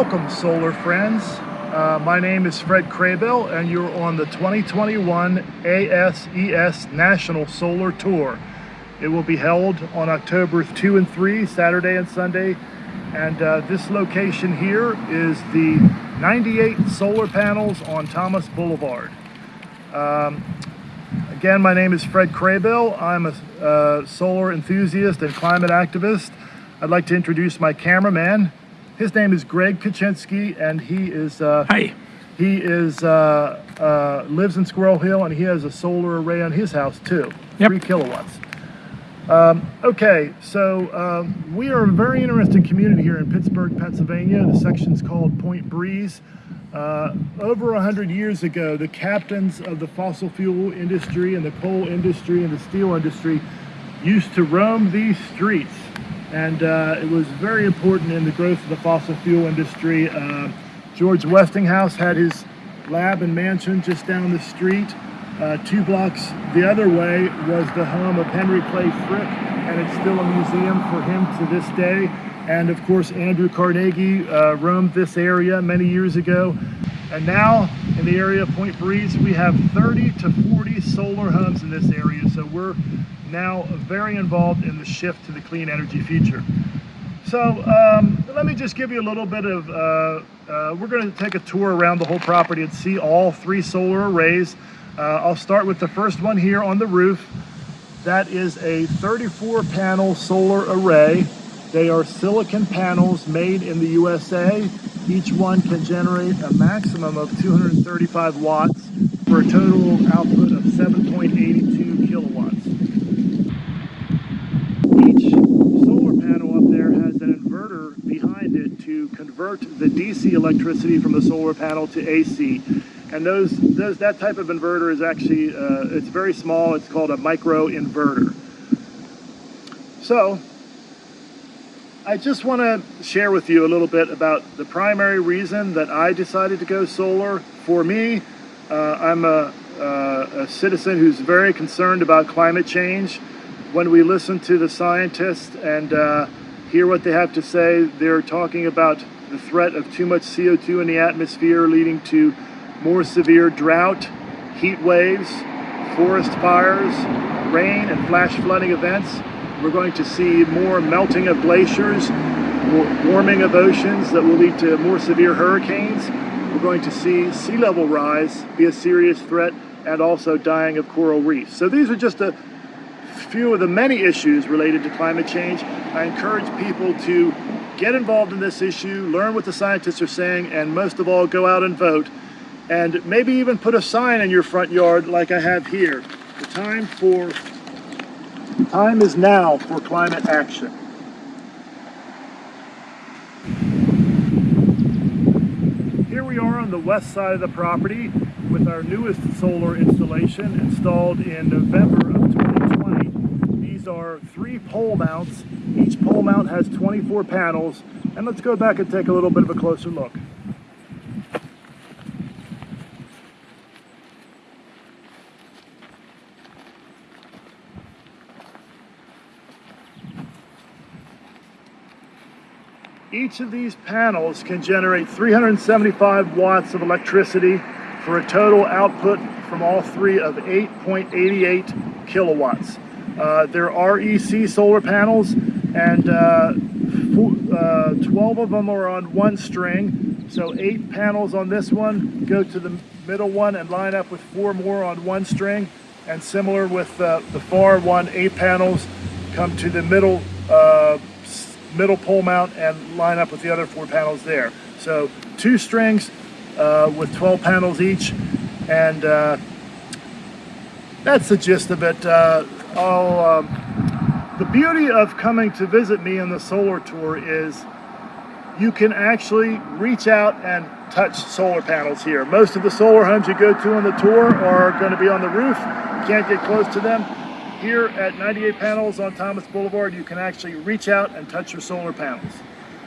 Welcome, solar friends. Uh, my name is Fred Craybill, and you're on the 2021 ASES National Solar Tour. It will be held on October 2 and 3, Saturday and Sunday. And uh, this location here is the 98 solar panels on Thomas Boulevard. Um, again, my name is Fred Craybill. I'm a uh, solar enthusiast and climate activist. I'd like to introduce my cameraman, his name is Greg Kaczynski, and he is uh, Hi. he is uh, uh, lives in Squirrel Hill, and he has a solar array on his house too, Yep. three kilowatts. Um, okay, so um, we are a very interesting community here in Pittsburgh, Pennsylvania. The section's called Point Breeze. Uh, over a hundred years ago, the captains of the fossil fuel industry and the coal industry and the steel industry used to roam these streets and uh, it was very important in the growth of the fossil fuel industry. Uh, George Westinghouse had his lab and mansion just down the street. Uh, two blocks the other way was the home of Henry Clay Frick, and it's still a museum for him to this day. And of course, Andrew Carnegie uh, roamed this area many years ago. And now in the area of Point Breeze, we have 30 to 40 solar homes in this area. So we're now very involved in the shift to the clean energy future. So um, let me just give you a little bit of, uh, uh, we're going to take a tour around the whole property and see all three solar arrays. Uh, I'll start with the first one here on the roof. That is a 34 panel solar array. They are silicon panels made in the USA. Each one can generate a maximum of 235 watts for a total output of 7.82 kilowatts. Each solar panel up there has an inverter behind it to convert the DC electricity from the solar panel to AC. And those, those that type of inverter is actually, uh, it's very small. It's called a micro inverter. So, I just want to share with you a little bit about the primary reason that I decided to go solar. For me, uh, I'm a, uh, a citizen who's very concerned about climate change. When we listen to the scientists and uh, hear what they have to say, they're talking about the threat of too much CO2 in the atmosphere leading to more severe drought, heat waves, forest fires, rain and flash flooding events. We're going to see more melting of glaciers, warming of oceans that will lead to more severe hurricanes. We're going to see sea level rise be a serious threat and also dying of coral reefs. So these are just a few of the many issues related to climate change. I encourage people to get involved in this issue, learn what the scientists are saying, and most of all, go out and vote. And maybe even put a sign in your front yard like I have here. The time for time is now for climate action. Here we are on the west side of the property with our newest solar installation installed in November of 2020. These are three pole mounts. Each pole mount has 24 panels. And let's go back and take a little bit of a closer look. Each of these panels can generate 375 watts of electricity for a total output from all three of 8.88 kilowatts. Uh, there are EC solar panels and uh, uh, 12 of them are on one string. So eight panels on this one go to the middle one and line up with four more on one string. And similar with uh, the far one, eight panels come to the middle uh, middle pole mount and line up with the other four panels there. So two strings uh, with 12 panels each and uh, that's the gist of it. Uh, um, the beauty of coming to visit me in the solar tour is you can actually reach out and touch solar panels here. Most of the solar homes you go to on the tour are going to be on the roof. You can't get close to them. Here at 98 Panels on Thomas Boulevard, you can actually reach out and touch your solar panels.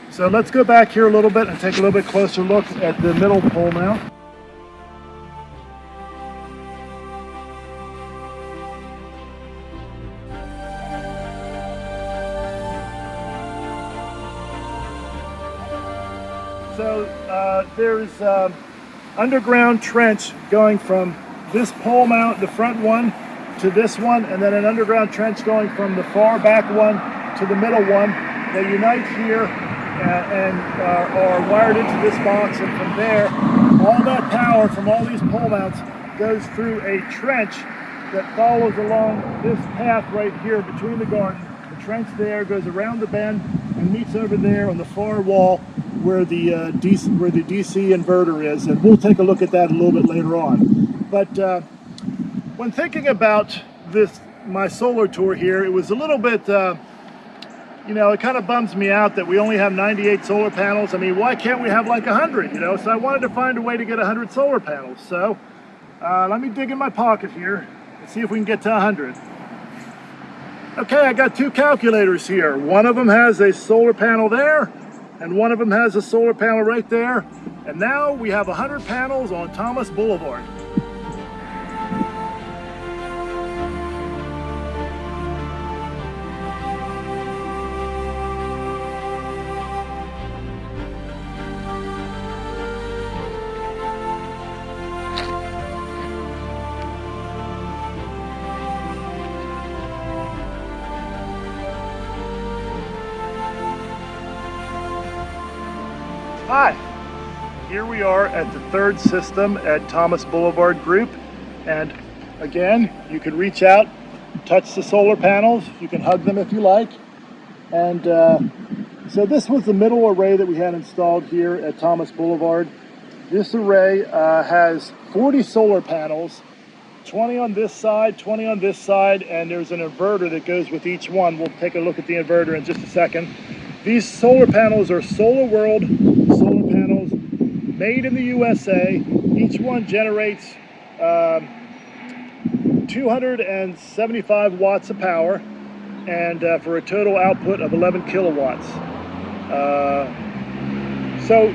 So let's go back here a little bit and take a little bit closer look at the middle pole mount. So uh, there's um, underground trench going from this pole mount, the front one, to this one, and then an underground trench going from the far back one to the middle one. They unite here and, and uh, are wired into this box, and from there, all that power from all these pole mounts goes through a trench that follows along this path right here between the garden. The trench there goes around the bend and meets over there on the far wall where the uh, DC where the DC inverter is, and we'll take a look at that a little bit later on. But uh, when thinking about this my solar tour here, it was a little bit. Uh, you know, it kind of bums me out that we only have 98 solar panels. I mean, why can't we have like 100, you know? So I wanted to find a way to get 100 solar panels. So uh, let me dig in my pocket here and see if we can get to 100. Okay, I got two calculators here. One of them has a solar panel there, and one of them has a solar panel right there. And now we have 100 panels on Thomas Boulevard. Third system at Thomas Boulevard Group. And again, you can reach out, touch the solar panels. You can hug them if you like. And uh, so this was the middle array that we had installed here at Thomas Boulevard. This array uh, has 40 solar panels, 20 on this side, 20 on this side, and there's an inverter that goes with each one. We'll take a look at the inverter in just a second. These solar panels are Solar World made in the USA. Each one generates um, 275 watts of power and uh, for a total output of 11 kilowatts. Uh, so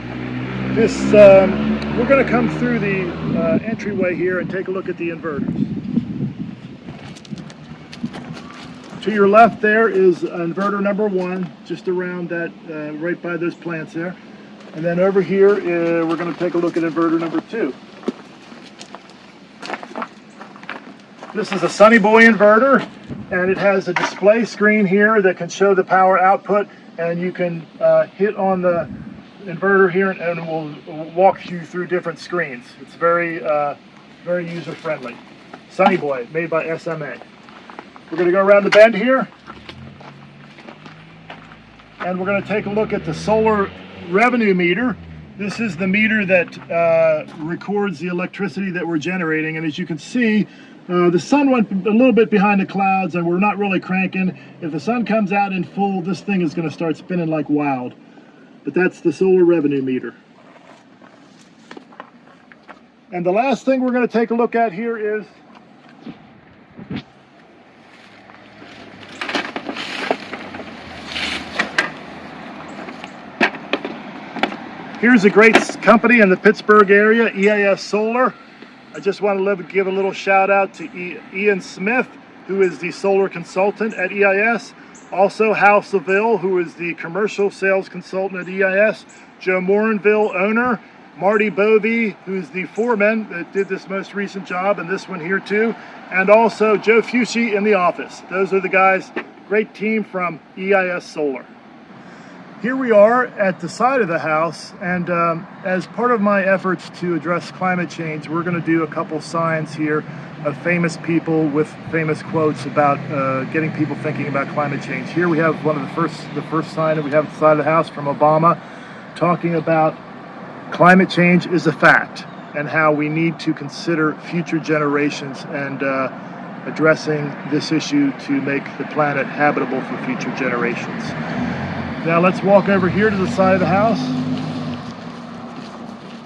this, um, we're going to come through the uh, entryway here and take a look at the inverters. To your left there is inverter number one, just around that, uh, right by those plants there. And then over here, uh, we're going to take a look at inverter number two. This is a Sunny Boy inverter, and it has a display screen here that can show the power output, and you can uh, hit on the inverter here, and, and it will walk you through different screens. It's very, uh, very user-friendly. Sunny Boy, made by SMA. We're going to go around the bend here. And we're going to take a look at the solar revenue meter. This is the meter that uh, records the electricity that we're generating. And as you can see, uh, the sun went a little bit behind the clouds and we're not really cranking. If the sun comes out in full, this thing is going to start spinning like wild. But that's the solar revenue meter. And the last thing we're going to take a look at here is Here's a great company in the Pittsburgh area, EIS Solar. I just want to give a little shout out to Ian Smith, who is the solar consultant at EIS. Also Hal Seville, who is the commercial sales consultant at EIS. Joe Morinville, owner. Marty Bovey, who's the foreman that did this most recent job and this one here too. And also Joe Fucci in the office. Those are the guys, great team from EIS Solar. Here we are at the side of the house, and um, as part of my efforts to address climate change, we're going to do a couple signs here of famous people with famous quotes about uh, getting people thinking about climate change. Here we have one of the first, the first sign that we have at the side of the house from Obama, talking about climate change is a fact and how we need to consider future generations and uh, addressing this issue to make the planet habitable for future generations. Now let's walk over here to the side of the house.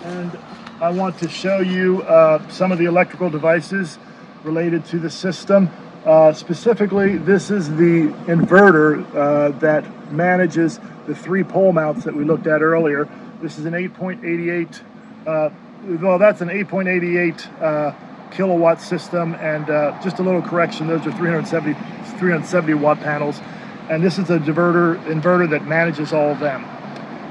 And I want to show you uh, some of the electrical devices related to the system. Uh, specifically, this is the inverter uh, that manages the three pole mounts that we looked at earlier. This is an 8.88, uh, well, that's an 8.88 uh, kilowatt system. And uh, just a little correction, those are 370, 370 watt panels and this is a diverter inverter that manages all of them.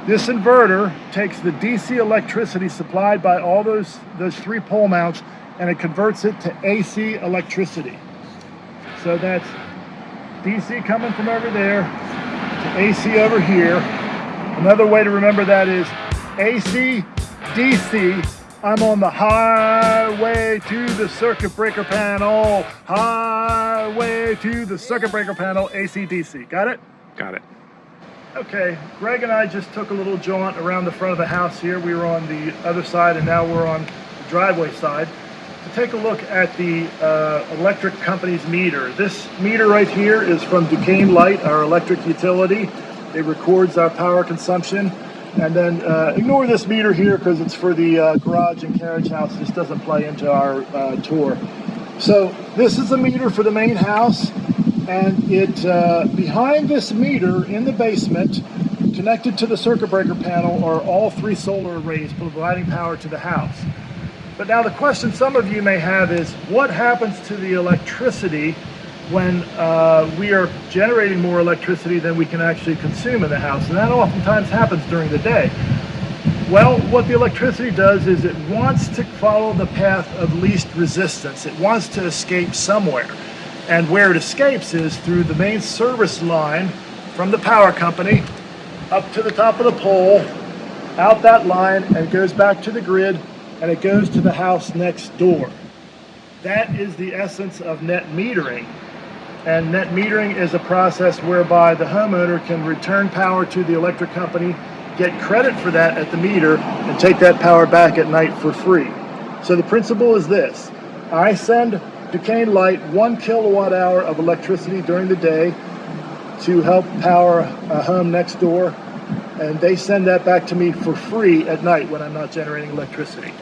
This inverter takes the DC electricity supplied by all those, those three pole mounts and it converts it to AC electricity. So that's DC coming from over there to AC over here. Another way to remember that is AC, DC. I'm on the highway to the circuit breaker panel. Highway to the circuit breaker panel, ACDC. Got it? Got it. Okay, Greg and I just took a little jaunt around the front of the house here. We were on the other side and now we're on the driveway side to take a look at the uh, electric company's meter. This meter right here is from Duquesne Light, our electric utility. It records our power consumption. And then uh, ignore this meter here because it's for the uh, garage and carriage house. This doesn't play into our uh, tour. So this is the meter for the main house. And it uh, behind this meter in the basement, connected to the circuit breaker panel, are all three solar arrays providing power to the house. But now the question some of you may have is, what happens to the electricity when uh, we are generating more electricity than we can actually consume in the house? And that oftentimes happens during the day. Well, what the electricity does is it wants to follow the path of least resistance. It wants to escape somewhere. And where it escapes is through the main service line from the power company up to the top of the pole, out that line, and it goes back to the grid and it goes to the house next door. That is the essence of net metering. And net metering is a process whereby the homeowner can return power to the electric company, get credit for that at the meter, and take that power back at night for free. So the principle is this. I send Duquesne Light one kilowatt hour of electricity during the day to help power a home next door and they send that back to me for free at night when I'm not generating electricity.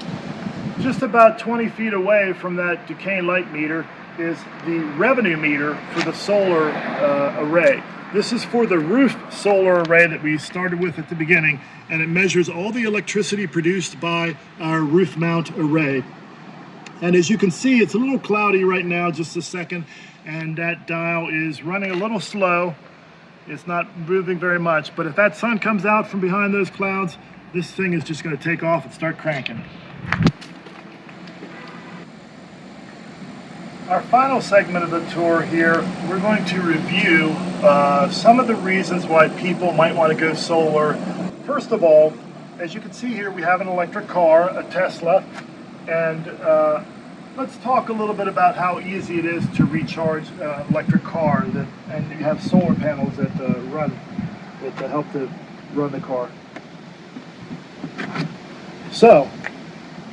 Just about 20 feet away from that Duquesne light meter is the revenue meter for the solar uh, array. This is for the roof solar array that we started with at the beginning, and it measures all the electricity produced by our roof mount array. And as you can see, it's a little cloudy right now, just a second, and that dial is running a little slow. It's not moving very much, but if that sun comes out from behind those clouds, this thing is just gonna take off and start cranking. Our final segment of the tour here, we're going to review uh, some of the reasons why people might want to go solar. First of all, as you can see here, we have an electric car, a Tesla, and uh, let's talk a little bit about how easy it is to recharge uh, electric car that, and you have solar panels that uh, run that help to run the car. So,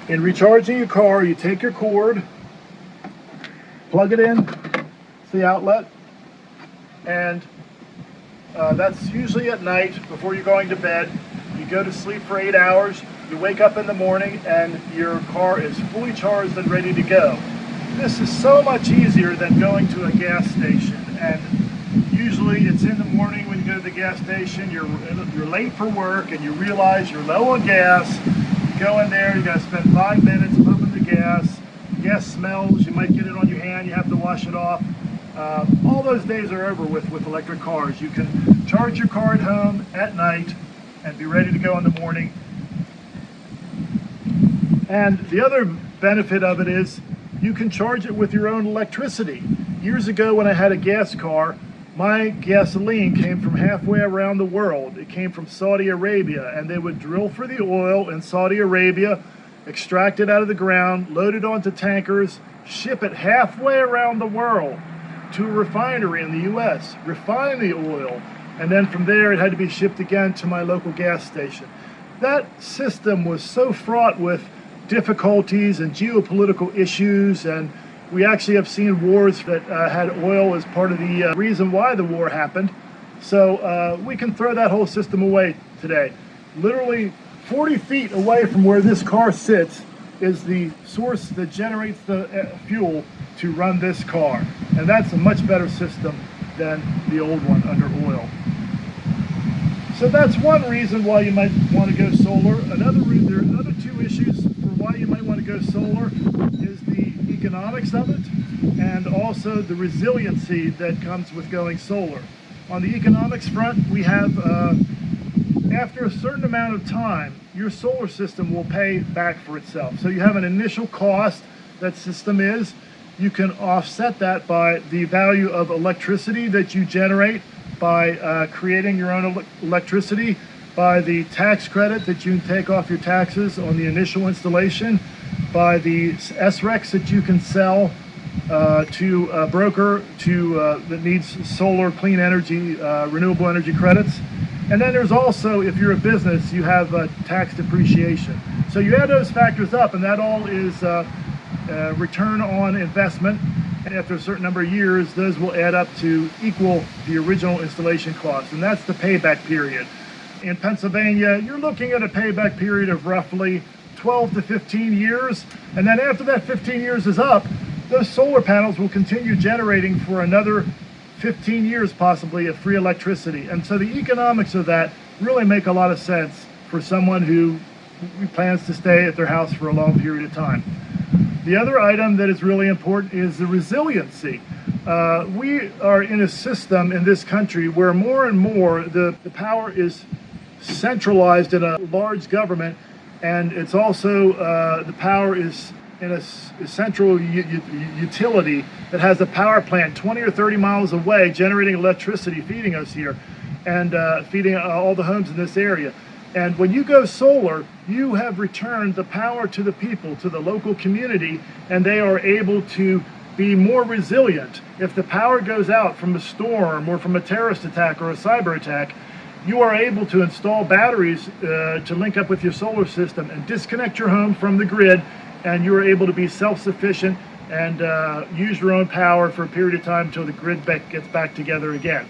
in recharging your car, you take your cord, plug it in, it's the outlet, and uh, that's usually at night before you're going to bed. You go to sleep for eight hours, you wake up in the morning and your car is fully charged and ready to go. This is so much easier than going to a gas station. And usually it's in the morning when you go to the gas station, you're, you're late for work and you realize you're low on gas. You go in there, you gotta spend five minutes pumping the gas. Gas smells, you might get it on your hand, you have to wash it off. Uh, all those days are over with with electric cars. You can charge your car at home at night and be ready to go in the morning and the other benefit of it is you can charge it with your own electricity. Years ago when I had a gas car, my gasoline came from halfway around the world. It came from Saudi Arabia and they would drill for the oil in Saudi Arabia, extract it out of the ground, load it onto tankers, ship it halfway around the world to a refinery in the US, refine the oil, and then from there it had to be shipped again to my local gas station. That system was so fraught with difficulties and geopolitical issues and we actually have seen wars that uh, had oil as part of the uh, reason why the war happened. So uh, we can throw that whole system away today. Literally 40 feet away from where this car sits is the source that generates the uh, fuel to run this car. And that's a much better system than the old one under oil. So that's one reason why you might want to go solar. Another there are other two issues for why you might want to go solar is the economics of it and also the resiliency that comes with going solar. On the economics front, we have uh, after a certain amount of time, your solar system will pay back for itself. So you have an initial cost that system is. You can offset that by the value of electricity that you generate by uh, creating your own ele electricity, by the tax credit that you can take off your taxes on the initial installation, by the SRECs that you can sell uh, to a broker to uh, that needs solar, clean energy, uh, renewable energy credits. And then there's also, if you're a business, you have uh, tax depreciation. So you add those factors up, and that all is uh, uh, return on investment. And after a certain number of years, those will add up to equal the original installation cost, and that's the payback period. In Pennsylvania, you're looking at a payback period of roughly 12 to 15 years, and then after that 15 years is up, those solar panels will continue generating for another 15 years possibly of free electricity. And so the economics of that really make a lot of sense for someone who plans to stay at their house for a long period of time. The other item that is really important is the resiliency. Uh, we are in a system in this country where more and more the, the power is centralized in a large government and it's also uh, the power is in a, central utility that has a power plant 20 or 30 miles away generating electricity feeding us here and uh, feeding uh, all the homes in this area. And when you go solar, you have returned the power to the people, to the local community, and they are able to be more resilient. If the power goes out from a storm or from a terrorist attack or a cyber attack, you are able to install batteries uh, to link up with your solar system and disconnect your home from the grid and you're able to be self-sufficient and uh, use your own power for a period of time until the grid back gets back together again.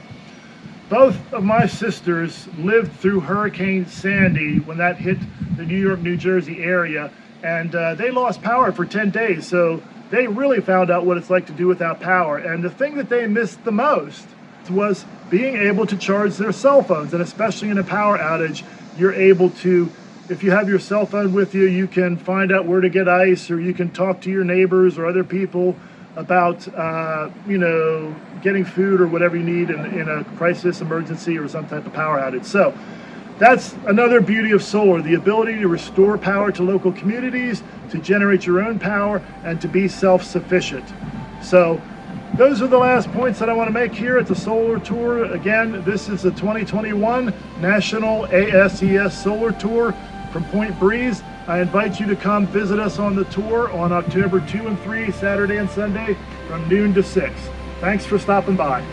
Both of my sisters lived through Hurricane Sandy when that hit the New York, New Jersey area, and uh, they lost power for 10 days. So they really found out what it's like to do without power. And the thing that they missed the most was being able to charge their cell phones. And especially in a power outage, you're able to if you have your cell phone with you, you can find out where to get ice or you can talk to your neighbors or other people about, uh, you know, getting food or whatever you need in, in a crisis, emergency, or some type of power outage. So that's another beauty of solar, the ability to restore power to local communities, to generate your own power, and to be self-sufficient. So those are the last points that I want to make here at the solar tour. Again, this is the 2021 National ASES Solar Tour from Point Breeze. I invite you to come visit us on the tour on October 2 and 3, Saturday and Sunday from noon to 6. Thanks for stopping by.